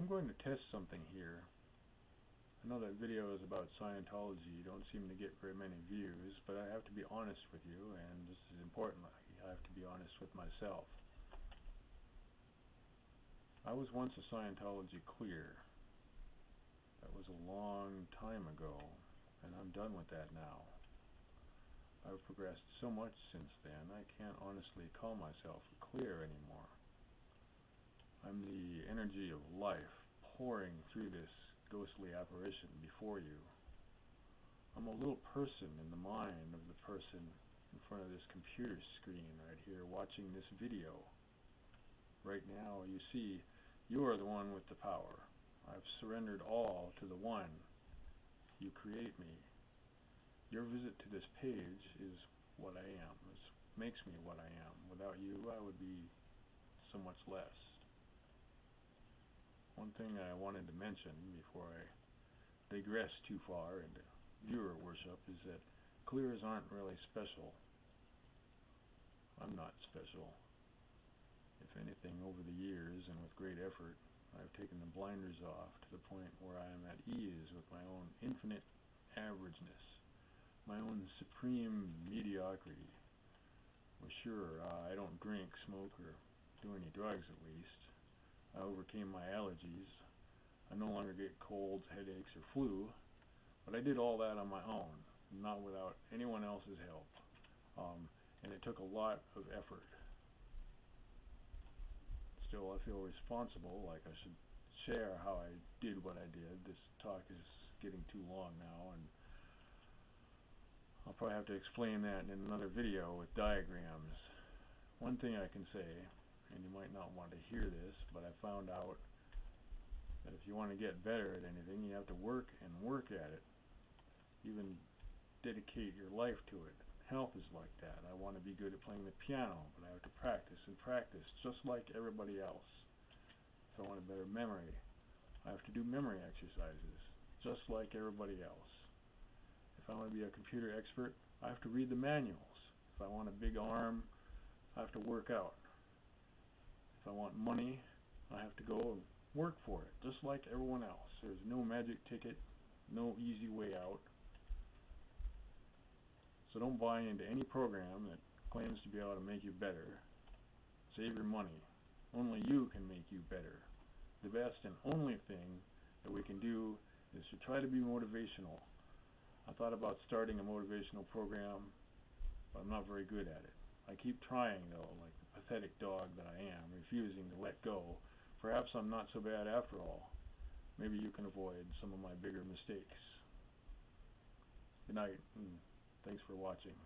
I'm going to test something here. I know that video is about Scientology. You don't seem to get very many views, but I have to be honest with you, and this is important. I have to be honest with myself. I was once a Scientology clear. That was a long time ago, and I'm done with that now. I've progressed so much since then, I can't honestly call myself clear anymore. I'm the energy of life pouring through this ghostly apparition before you. I'm a little person in the mind of the person in front of this computer screen right here watching this video. Right now, you see, you are the one with the power. I've surrendered all to the one. You create me. Your visit to this page is what I am. It makes me what I am. Without you, I would be so much less. One thing I wanted to mention before I digress too far into viewer worship is that clears aren't really special. I'm not special. If anything, over the years and with great effort, I've taken the blinders off to the point where I am at ease with my own infinite averageness, my own supreme mediocrity. Well, sure, uh, I don't drink, smoke, or do any drugs at least. I overcame my allergies. I no longer get colds, headaches, or flu, but I did all that on my own, not without anyone else's help. Um, and it took a lot of effort. Still, I feel responsible, like I should share how I did what I did. This talk is getting too long now, and I'll probably have to explain that in another video with diagrams. One thing I can say and you might not want to hear this, but I found out that if you want to get better at anything, you have to work and work at it. Even dedicate your life to it. Health is like that. I want to be good at playing the piano, but I have to practice and practice, just like everybody else. If I want a better memory, I have to do memory exercises, just like everybody else. If I want to be a computer expert, I have to read the manuals. If I want a big arm, I have to work out. If I want money, I have to go and work for it, just like everyone else. There's no magic ticket, no easy way out. So don't buy into any program that claims to be able to make you better. Save your money. Only you can make you better. The best and only thing that we can do is to try to be motivational. I thought about starting a motivational program, but I'm not very good at it. I keep trying though, like the pathetic dog that I am, refusing to let go. Perhaps I'm not so bad after all. Maybe you can avoid some of my bigger mistakes. Good night, and thanks for watching.